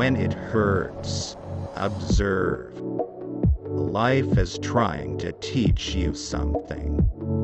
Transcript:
when it hurts, observe. Life is trying to teach you something.